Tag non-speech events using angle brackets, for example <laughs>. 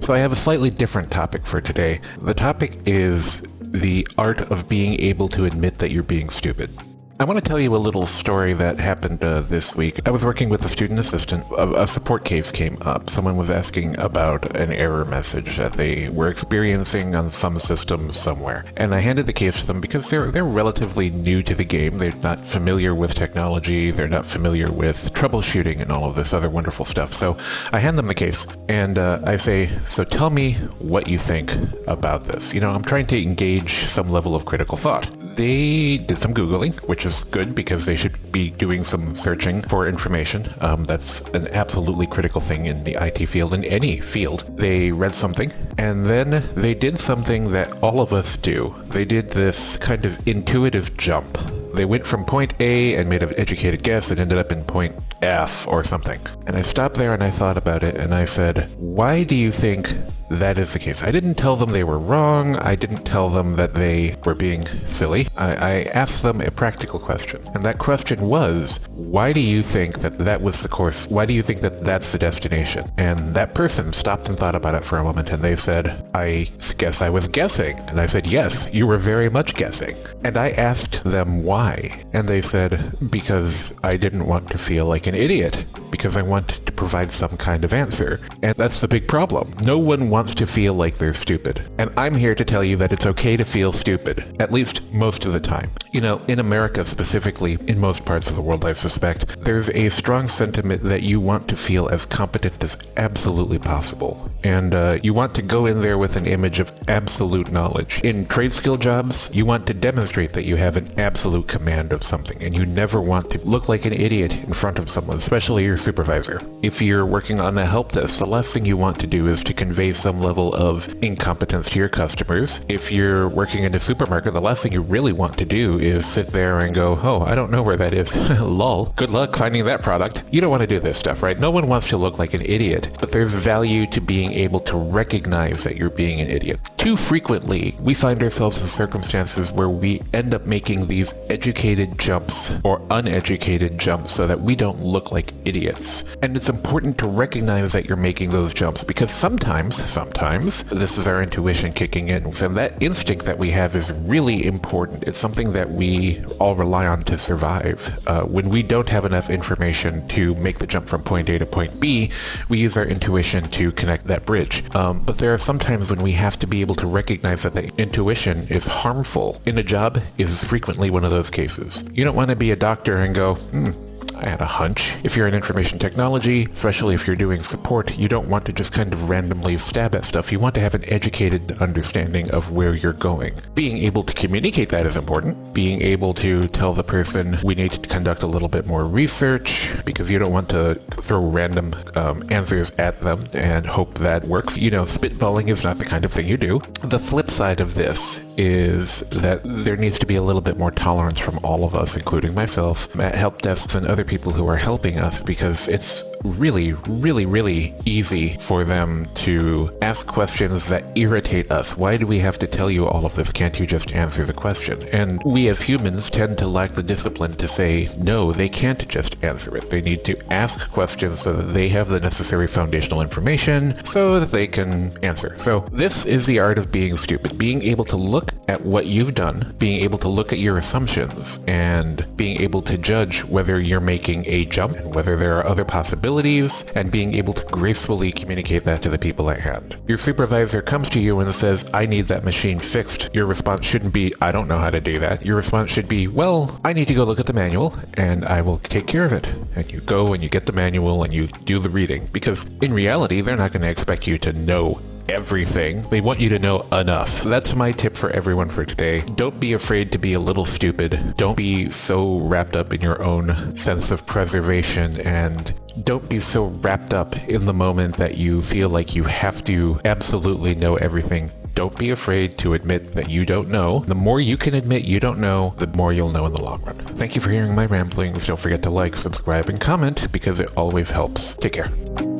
So I have a slightly different topic for today. The topic is the art of being able to admit that you're being stupid. I want to tell you a little story that happened uh, this week. I was working with a student assistant. A, a, support case came up. Someone was asking about an error message that they were experiencing on some system somewhere. And I handed the case to them because they're, they're relatively new to the game. They're not familiar with technology. They're not familiar with troubleshooting and all of this other wonderful stuff. So I hand them the case and uh, I say, so tell me what you think about this. You know, I'm trying to engage some level of critical thought they did some Googling, which is good because they should be doing some searching for information. Um, that's an absolutely critical thing in the IT field, in any field. They read something, and then they did something that all of us do. They did this kind of intuitive jump. They went from point A and made an educated guess and ended up in point F or something. And I stopped there and I thought about it and I said, why do you think that is the case. I didn't tell them they were wrong. I didn't tell them that they were being silly. I, I, asked them a practical question. And that question was, why do you think that that was the course? Why do you think that that's the destination? And that person stopped and thought about it for a moment and they said, I guess I was guessing. And I said, yes, you were very much guessing. And I asked them why. And they said, because I didn't want to feel like an idiot. Because I wanted to provide some kind of answer. And that's the big problem. No one wants wants to feel like they're stupid. And I'm here to tell you that it's okay to feel stupid, at least most of the time. You know, in America specifically, in most parts of the world I suspect, there's a strong sentiment that you want to feel as competent as absolutely possible. And uh, you want to go in there with an image of absolute knowledge. In trade skill jobs, you want to demonstrate that you have an absolute command of something, and you never want to look like an idiot in front of someone, especially your supervisor. If you're working on a help desk, the last thing you want to do is to convey some level of incompetence to your customers. If you're working in a supermarket, the last thing you really want to do is sit there and go, oh, I don't know where that is. <laughs> Lol. Good luck finding that product. You don't want to do this stuff, right? No one wants to look like an idiot, but there's value to being able to recognize that you're being an idiot. Too frequently, we find ourselves in circumstances where we end up making these educated jumps or uneducated jumps so that we don't look like idiots. And it's important to recognize that you're making those jumps because sometimes, sometimes. This is our intuition kicking in. And that instinct that we have is really important. It's something that we all rely on to survive. Uh, when we don't have enough information to make the jump from point A to point B, we use our intuition to connect that bridge. Um, but there are some times when we have to be able to recognize that the intuition is harmful. In a job is frequently one of those cases. You don't want to be a doctor and go, hmm, I had a hunch. If you're in information technology, especially if you're doing support, you don't want to just kind of randomly stab at stuff. You want to have an educated understanding of where you're going. Being able to communicate that is important. Being able to tell the person we need to conduct a little bit more research because you don't want to throw random um, answers at them and hope that works. You know, spitballing is not the kind of thing you do. The flip side of this is that there needs to be a little bit more tolerance from all of us, including myself, at help desks and other people who are helping us because it's really, really, really easy for them to ask questions that irritate us. Why do we have to tell you all of this? Can't you just answer the question? And we as humans tend to lack the discipline to say, no, they can't just answer it. They need to ask questions so that they have the necessary foundational information so that they can answer. So this is the art of being stupid. Being able to look at what you've done, being able to look at your assumptions, and being able to judge whether you're making a jump and whether there are other possibilities and being able to gracefully communicate that to the people at hand. Your supervisor comes to you and says, I need that machine fixed. Your response shouldn't be, I don't know how to do that. Your response should be, well, I need to go look at the manual and I will take care of it. And you go and you get the manual and you do the reading because in reality, they're not going to expect you to know everything. They want you to know enough. That's my tip for everyone for today. Don't be afraid to be a little stupid. Don't be so wrapped up in your own sense of preservation and don't be so wrapped up in the moment that you feel like you have to absolutely know everything. Don't be afraid to admit that you don't know. The more you can admit you don't know, the more you'll know in the long run. Thank you for hearing my ramblings. Don't forget to like, subscribe, and comment because it always helps. Take care.